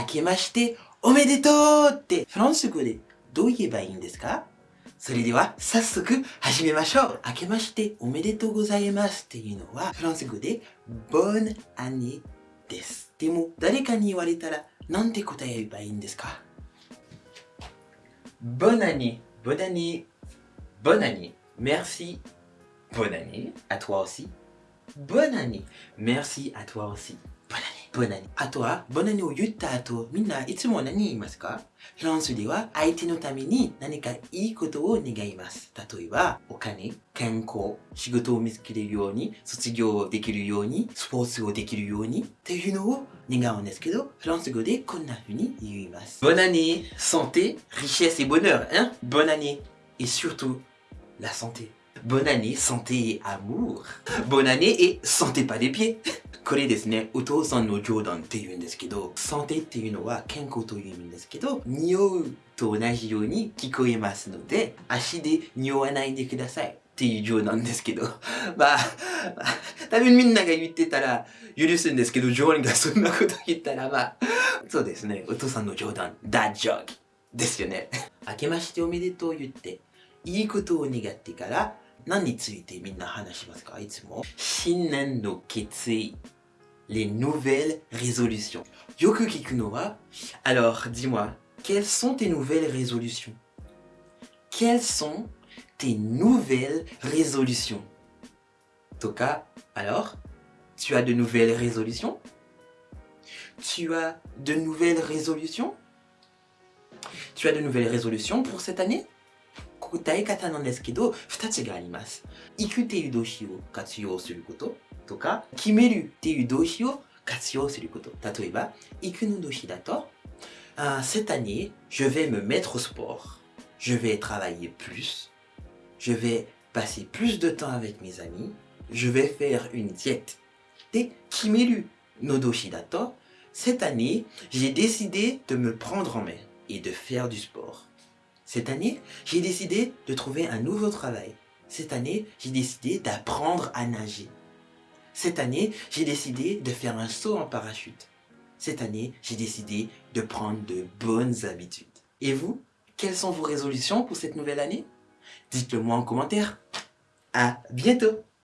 明けましておめでとうってフランス語でどう言えばいいんですか？それでは早速始めましょう。明けましておめでとうございますっていうのはフランス語で Bonne année です。でも誰かに言われたらなんて答えればいいんですか？Bonne année, bonne année, bonne année, merci, bonne année. À toi aussi, bonne année, merci à toi aussi. ボナニ。あとは、ボナニを言った後、みんないつも何言いますか？フランスでは相手のために何かいいことを願います。例えば、お金、健康、仕事を見つけるように、卒業できるように、スポーツをできるように、っていうのを願うんですけど、フランス語でこんな風に言います。Bonne année, santé, richesse et bonheur, hein? Bonne année, et surtout, la santé. Bonne année, santé et amour. Bonne année et santé pas des pieds. これですね、お父さんの冗談って言うんですけど、サンテっていうのは健康という意味ですけど、匂うと同じように聞こえますので、足で匂わないでください。っていう冗談ですけど、まあ、多分みんなが言ってたら許すんですけど、ジョーンがそんなこと言ったらまあ、そうですね、お父さんの冗談、ダッジョークですよね。明けましておめでとう言って、いいことを願ってから、何についてみんな話しますかいつも。新年の決意 les nouvelles résolutions. Yoku Kikunowa, alors dis-moi, quelles sont tes nouvelles résolutions Quelles sont tes nouvelles résolutions Toka, alors, tu as de nouvelles résolutions Tu as de nouvelles résolutions Tu as de nouvelles résolutions pour cette année 答え方なんですけど、2つがあります。行くっていう動詞を活用することとか、決めるっていう動詞を活用すること。例えば、行くの動詞だと、cette année, je vais me mettre au sport. Je vais travailler plus. Je vais passer plus de temps avec mes amis. Je vais faire une diète. で、決めるの動詞だと、cette année, j'ai décidé de me prendre en main et de faire du sport. Cette année, j'ai décidé de trouver un nouveau travail. Cette année, j'ai décidé d'apprendre à nager. Cette année, j'ai décidé de faire un saut en parachute. Cette année, j'ai décidé de prendre de bonnes habitudes. Et vous, quelles sont vos résolutions pour cette nouvelle année? Dites-le moi en commentaire. À bientôt